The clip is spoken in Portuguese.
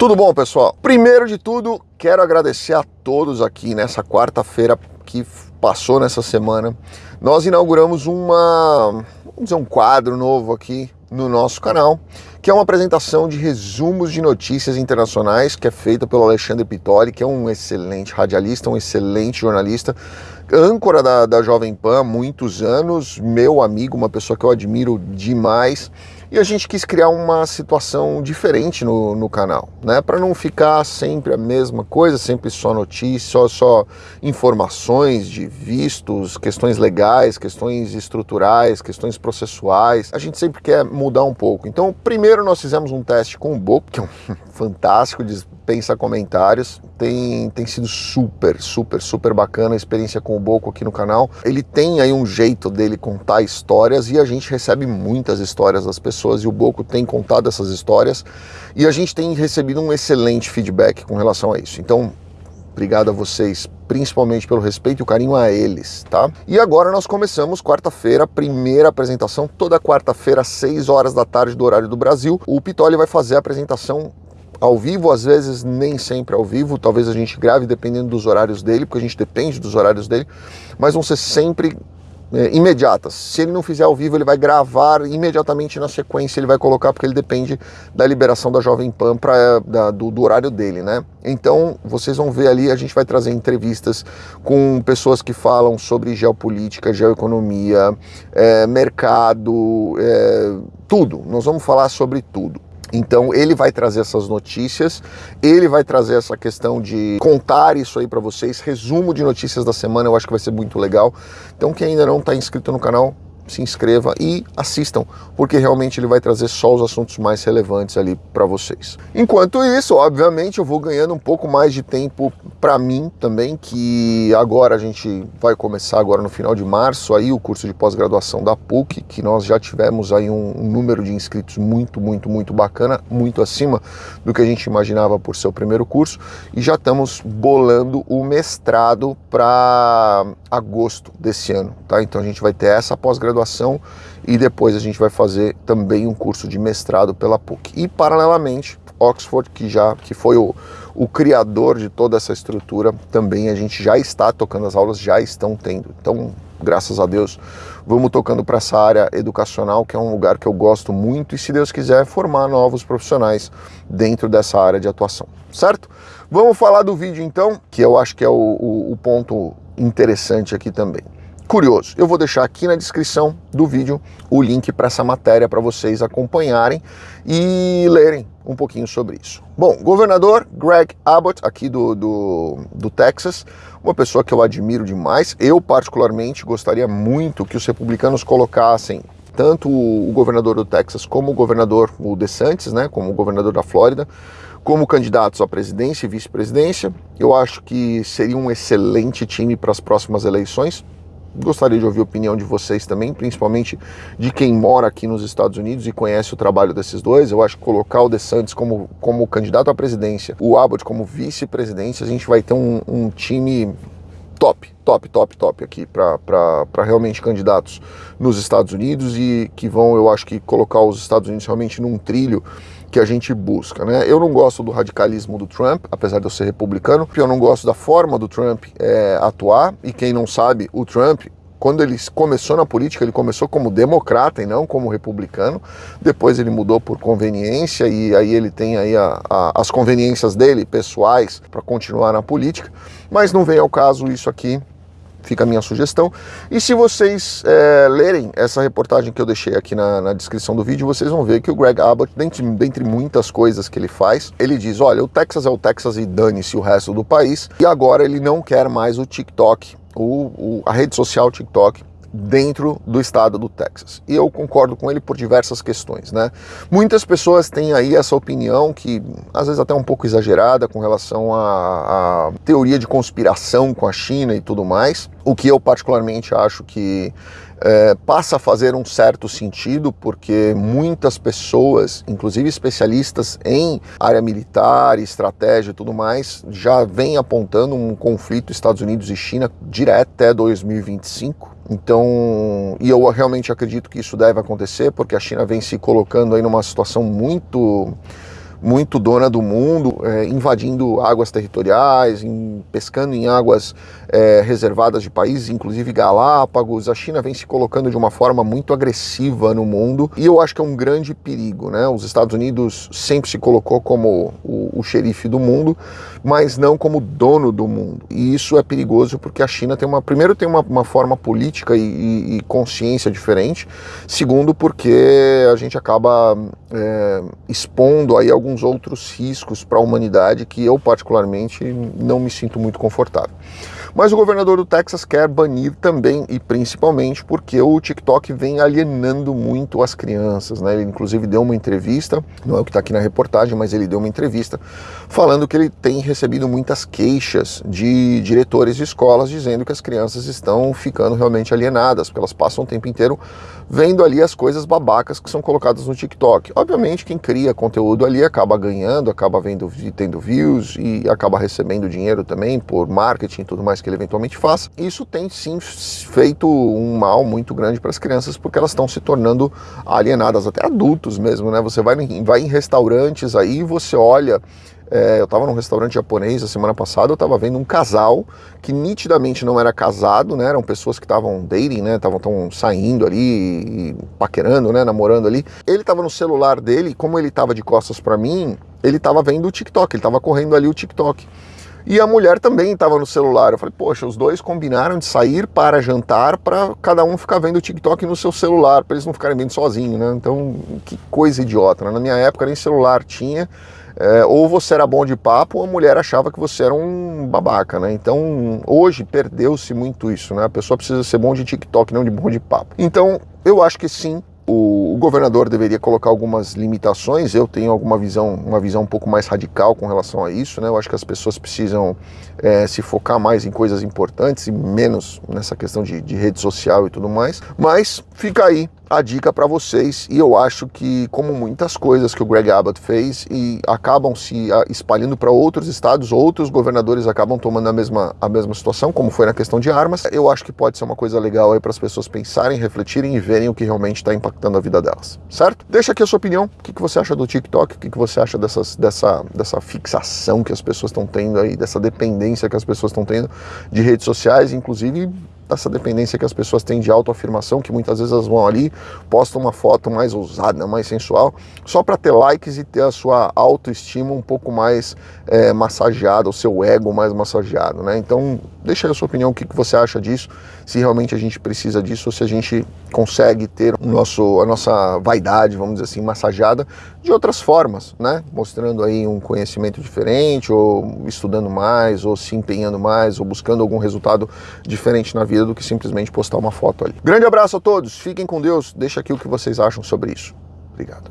Tudo bom, pessoal? Primeiro de tudo, quero agradecer a todos aqui nessa quarta-feira que passou nessa semana. Nós inauguramos uma, vamos dizer, um quadro novo aqui no nosso canal, que é uma apresentação de resumos de notícias internacionais, que é feita pelo Alexandre Pitoli, que é um excelente radialista, um excelente jornalista, âncora da, da Jovem Pan há muitos anos, meu amigo, uma pessoa que eu admiro demais, e a gente quis criar uma situação diferente no, no canal, né? Para não ficar sempre a mesma coisa, sempre só notícias, só, só informações de vistos, questões legais, questões estruturais, questões processuais. A gente sempre quer mudar um pouco. Então, primeiro nós fizemos um teste com o Boco, que é um fantástico, dispensa comentários. Tem, tem sido super, super, super bacana a experiência com o Boco aqui no canal. Ele tem aí um jeito dele contar histórias e a gente recebe muitas histórias das pessoas e o Boco tem contado essas histórias e a gente tem recebido um excelente feedback com relação a isso. Então, obrigado a vocês, principalmente pelo respeito e o carinho a eles, tá? E agora nós começamos quarta-feira, primeira apresentação, toda quarta-feira, às 6 horas da tarde do horário do Brasil. O Pitoli vai fazer a apresentação ao vivo, às vezes nem sempre ao vivo, talvez a gente grave dependendo dos horários dele, porque a gente depende dos horários dele, mas vão ser sempre é, imediatas. Se ele não fizer ao vivo, ele vai gravar imediatamente na sequência, ele vai colocar, porque ele depende da liberação da Jovem Pan pra, da, do, do, horário dele, né? Então, vocês vão ver ali, a gente vai trazer entrevistas com pessoas que falam sobre geopolítica, geoeconomia, é, mercado, é, tudo. Nós vamos falar sobre tudo. Então ele vai trazer essas notícias, ele vai trazer essa questão de contar isso aí para vocês, resumo de notícias da semana, eu acho que vai ser muito legal. Então quem ainda não está inscrito no canal, se inscreva e assistam, porque realmente ele vai trazer só os assuntos mais relevantes ali para vocês. Enquanto isso, obviamente, eu vou ganhando um pouco mais de tempo para mim também, que agora a gente vai começar agora no final de março aí o curso de pós-graduação da PUC, que nós já tivemos aí um, um número de inscritos muito, muito, muito bacana, muito acima do que a gente imaginava por ser o primeiro curso, e já estamos bolando o mestrado para agosto desse ano, tá? Então a gente vai ter essa pós-graduação graduação e depois a gente vai fazer também um curso de mestrado pela PUC. E paralelamente, Oxford, que já que foi o, o criador de toda essa estrutura, também a gente já está tocando as aulas, já estão tendo. Então, graças a Deus, vamos tocando para essa área educacional, que é um lugar que eu gosto muito e, se Deus quiser, formar novos profissionais dentro dessa área de atuação, certo? Vamos falar do vídeo então, que eu acho que é o, o, o ponto interessante aqui também curioso. Eu vou deixar aqui na descrição do vídeo o link para essa matéria para vocês acompanharem e lerem um pouquinho sobre isso. Bom, governador Greg Abbott, aqui do, do, do Texas, uma pessoa que eu admiro demais. Eu, particularmente, gostaria muito que os republicanos colocassem tanto o governador do Texas como o governador, o DeSantis, né, como o governador da Flórida, como candidatos à presidência e vice-presidência. Eu acho que seria um excelente time para as próximas eleições. Gostaria de ouvir a opinião de vocês também, principalmente de quem mora aqui nos Estados Unidos e conhece o trabalho desses dois. Eu acho que colocar o DeSantis como, como candidato à presidência, o Abbott como vice-presidência, a gente vai ter um, um time top, top, top, top aqui para realmente candidatos nos Estados Unidos e que vão, eu acho que, colocar os Estados Unidos realmente num trilho que a gente busca. Né? Eu não gosto do radicalismo do Trump, apesar de eu ser republicano, porque eu não gosto da forma do Trump é, atuar, e quem não sabe, o Trump quando ele começou na política, ele começou como democrata e não como republicano. Depois ele mudou por conveniência e aí ele tem aí a, a, as conveniências dele, pessoais, para continuar na política. Mas não vem ao caso isso aqui fica a minha sugestão. E se vocês é, lerem essa reportagem que eu deixei aqui na, na, descrição do vídeo, vocês vão ver que o Greg Abbott, dentre, dentre muitas coisas que ele faz, ele diz, olha, o Texas é o Texas e dane-se o resto do país, e agora ele não quer mais o TikTok, o, o, a rede social TikTok, dentro do estado do Texas. E eu concordo com ele por diversas questões, né? Muitas pessoas têm aí essa opinião que às vezes até um pouco exagerada com relação à, teoria de conspiração com a China e tudo mais, o que eu particularmente acho que é, passa a fazer um certo sentido, porque muitas pessoas, inclusive especialistas em área militar, estratégia e tudo mais, já vêm apontando um conflito Estados Unidos e China direto até 2025. Então, e eu realmente acredito que isso deve acontecer, porque a China vem se colocando aí numa situação muito muito dona do mundo, é, invadindo águas territoriais, em, pescando em águas é, reservadas de países, inclusive Galápagos. A China vem se colocando de uma forma muito agressiva no mundo e eu acho que é um grande perigo. Né? Os Estados Unidos sempre se colocou como o, o xerife do mundo, mas não como dono do mundo. E isso é perigoso porque a China tem uma. Primeiro, tem uma, uma forma política e, e, e consciência diferente. Segundo, porque a gente acaba é, expondo aí alguns outros riscos para a humanidade que eu, particularmente, não me sinto muito confortável. Mas o governador do Texas quer banir também e principalmente porque o TikTok vem alienando muito as crianças, né? Ele inclusive deu uma entrevista, não é o que está aqui na reportagem, mas ele deu uma entrevista falando que ele tem recebido muitas queixas de diretores de escolas dizendo que as crianças estão ficando realmente alienadas, porque elas passam o tempo inteiro vendo ali as coisas babacas que são colocadas no TikTok. Obviamente, quem cria conteúdo ali acaba ganhando, acaba vendo, tendo views e acaba recebendo dinheiro também por marketing e tudo mais que ele eventualmente faça. Isso tem sim feito um mal muito grande para as crianças porque elas estão se tornando alienadas, até adultos mesmo, né? Você vai, vai em restaurantes aí, você olha é, eu estava num restaurante japonês a semana passada, eu estava vendo um casal que nitidamente não era casado, né? Eram pessoas que estavam dating, né? Estavam saindo ali, paquerando, né? Namorando ali. Ele estava no celular dele, como ele estava de costas para mim, ele estava vendo o TikTok, ele estava correndo ali o TikTok. E a mulher também estava no celular. Eu falei, poxa, os dois combinaram de sair para jantar para cada um ficar vendo o TikTok no seu celular, para eles não ficarem vendo sozinho, né? Então, que coisa idiota. Né? Na minha época nem celular tinha. É, ou você era bom de papo ou a mulher achava que você era um babaca, né? Então hoje perdeu-se muito isso, né? A pessoa precisa ser bom de TikTok, não de bom de papo. Então eu acho que sim, o, o, governador deveria colocar algumas limitações. Eu tenho alguma visão, uma visão um pouco mais radical com relação a isso. Né? Eu acho que as pessoas precisam é, se focar mais em coisas importantes e menos nessa questão de, de rede social e tudo mais. Mas fica aí a dica para vocês e eu acho que como muitas coisas que o Greg Abbott fez e acabam se espalhando para outros estados, outros governadores acabam tomando a mesma, a mesma situação, como foi na questão de armas, eu acho que pode ser uma coisa legal aí para as pessoas pensarem, refletirem e verem o que realmente está impactando a vida delas, certo? Deixa aqui a sua opinião, o que, que você acha do TikTok, o que, que você acha dessas, dessa, dessa fixação que as pessoas estão tendo aí, dessa dependência que as pessoas estão tendo de redes sociais, inclusive dessa dependência que as pessoas têm de autoafirmação, que muitas vezes elas vão ali, postam uma foto mais ousada, mais sensual, só para ter likes e ter a sua autoestima um pouco mais é, massageada, o seu ego mais massageado, né? Então, deixa aí a sua opinião, o que, que você acha disso, se realmente a gente precisa disso, ou se a gente consegue ter o nosso, a nossa vaidade, vamos dizer assim, massageada de outras formas, né? Mostrando aí um conhecimento diferente, ou estudando mais, ou se empenhando mais, ou buscando algum resultado diferente na vida do que simplesmente postar uma foto ali. Grande abraço a todos, fiquem com Deus, deixa aqui o que vocês acham sobre isso. Obrigado.